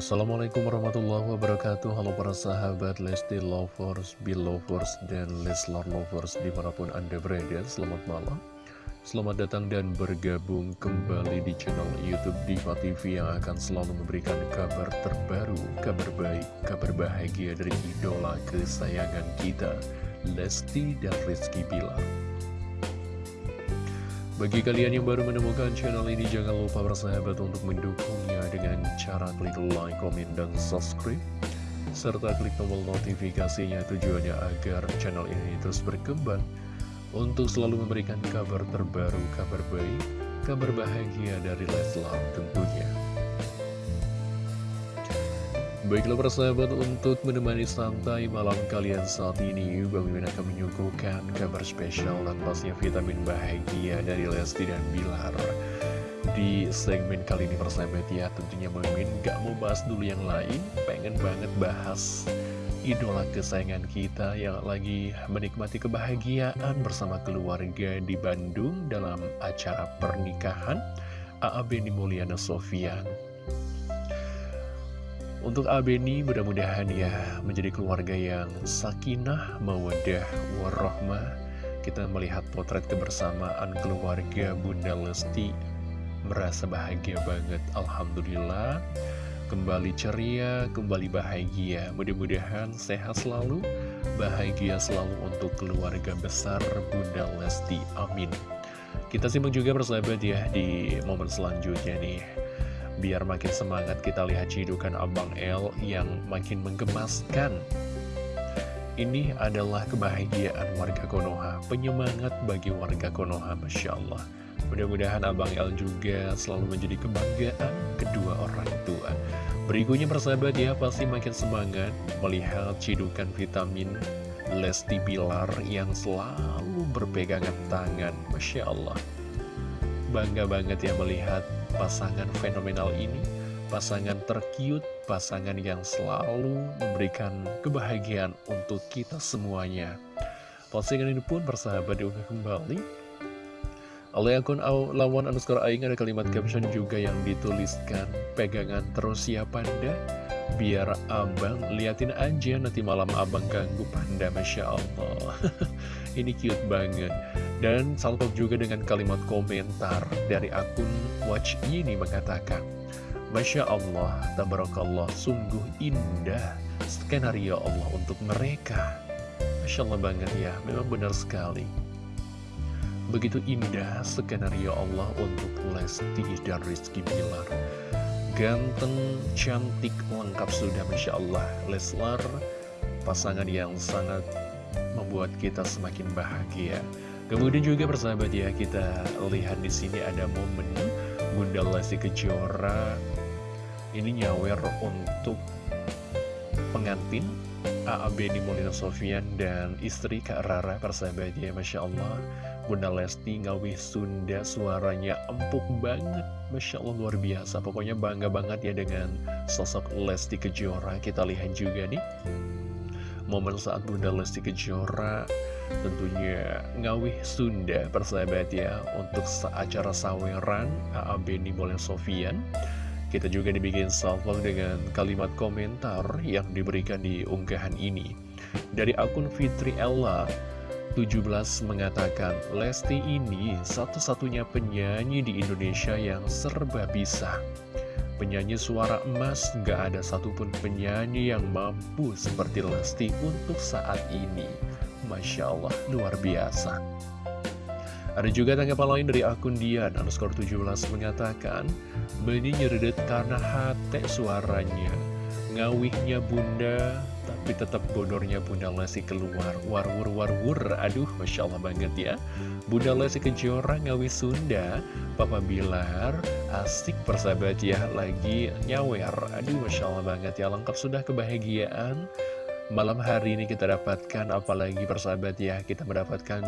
Assalamualaikum warahmatullahi wabarakatuh. Halo para sahabat Lesti Lovers, Belovers, dan Leslar Lovers di mana pun anda berada. Selamat malam. Selamat datang dan bergabung kembali di channel Youtube Diva TV Yang akan selalu memberikan kabar terbaru, kabar baik, kabar bahagia dari idola kesayangan kita Lesti dan Rizky Bilar bagi kalian yang baru menemukan channel ini, jangan lupa bersahabat untuk mendukungnya dengan cara klik like, komen, dan subscribe. Serta klik tombol notifikasinya tujuannya agar channel ini terus berkembang untuk selalu memberikan kabar terbaru, kabar baik, kabar bahagia dari Leslar tentunya. Baiklah persahabat untuk menemani santai malam kalian saat ini Bang Mimin akan menyuguhkan kabar spesial dan pastinya vitamin bahagia dari Lesti dan Bilar. Di segmen kali ini persahabat ya tentunya Bang Mimin gak mau bahas dulu yang lain. Pengen banget bahas idola kesayangan kita yang lagi menikmati kebahagiaan bersama keluarga di Bandung dalam acara pernikahan. AAB Mulyana Sofian untuk Abeni mudah-mudahan ya menjadi keluarga yang sakinah, mawadah, warahmah. Kita melihat potret kebersamaan keluarga Bunda Lesti merasa bahagia banget. Alhamdulillah kembali ceria, kembali bahagia. Mudah-mudahan sehat selalu, bahagia selalu untuk keluarga besar Bunda Lesti. Amin. Kita simak juga persahabat ya di momen selanjutnya nih. Biar makin semangat kita lihat cidukan Abang L yang makin menggemaskan. Ini adalah kebahagiaan warga Konoha Penyemangat bagi warga Konoha Masya Allah. Mudah-mudahan Abang L juga selalu menjadi kebanggaan kedua orang tua. Berikutnya persahabat ya pasti makin semangat melihat cidukan vitamin Lesti Bilar yang selalu berpegangan tangan Masya Allah Bangga banget ya melihat pasangan fenomenal ini Pasangan terkiut, pasangan yang selalu memberikan kebahagiaan untuk kita semuanya. Postingan ini pun bersahabat diunggah kembali oleh akun lawan underscore aing ada kalimat caption juga yang dituliskan Pegangan terus ya panda. Biar abang liatin aja nanti malam abang ganggu panda Masya Allah. Ini cute banget. Dan salpok juga dengan kalimat komentar dari akun Watch ini mengatakan Masya Allah, Tabarakallah, sungguh indah skenario Allah untuk mereka. Masya Allah banget ya, memang benar sekali Begitu indah skenario Allah untuk Lesti dan Rizky Bilar. Ganteng, cantik, lengkap sudah Masya Allah. Leslar, pasangan yang sangat membuat kita semakin bahagia. Kemudian juga persahabat ya, kita lihat di sini ada momen Bunda Lesti Kejora ini nyawer untuk pengantin AAB di Molina Sofian dan istri Kak Rara persahabat ya Masya Allah. Bunda Lesti ngawih Sunda suaranya empuk banget. Masya Allah luar biasa. Pokoknya bangga banget ya dengan sosok Lesti Kejora. Kita lihat juga nih momen saat Bunda Lesti Kejora tentunya ngawih Sunda persahabat ya untuk acara saweran AAB Nibolen Sofian kita juga dibikin salvo dengan kalimat komentar yang diberikan di unggahan ini. Dari akun Fitri Ella 17 mengatakan Lesti ini satu-satunya penyanyi di Indonesia yang serba bisa. Penyanyi suara emas Gak ada satupun penyanyi yang mampu seperti Lesti untuk saat ini. Masya Allah, luar biasa Ada juga tanggapan lain dari akun Dian Underscore 17 mengatakan Beni nyeredet karena hati suaranya. Ngawihnya bunda tapi tetap bodornya Bunda Lesti keluar. Warwur warwur Aduh Masya Allah banget ya. Bunda Lesti Kejora ngawi Sunda. Papa Bilar Asik persahabat ya Lagi nyawer. Aduh Masya Allah banget ya Lengkap sudah kebahagiaan Malam hari ini kita dapatkan Apalagi persahabat ya Kita mendapatkan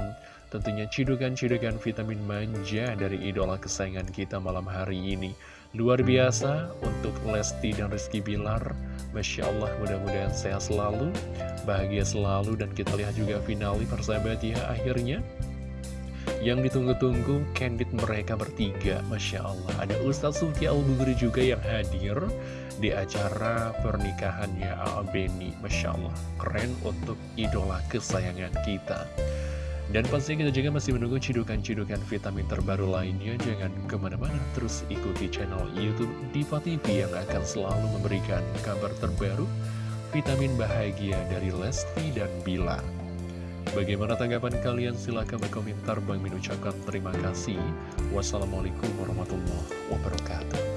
tentunya cidukan-cidukan vitamin manja Dari idola kesayangan kita malam hari ini. Luar biasa untuk Lesti dan Rizky Bilar. Masya Allah mudah-mudahan sehat selalu Bahagia selalu dan kita lihat juga finali persahabat ya Akhirnya Yang ditunggu-tunggu candid mereka bertiga Masya Allah Ada Ustadz Sulki al juga yang hadir Di acara pernikahannya A.A. Beni Masya Allah Keren untuk idola kesayangan kita dan pasti kita juga masih menunggu cidukan-cidukan vitamin terbaru lainnya. Jangan ke mana-mana, terus ikuti channel Youtube Diva TV yang akan selalu memberikan kabar terbaru, vitamin bahagia dari Lesti dan Bilar. Bagaimana tanggapan kalian? Silahkan berkomentar. Bang Min ucapkan terima kasih. Wassalamualaikum warahmatullahi wabarakatuh.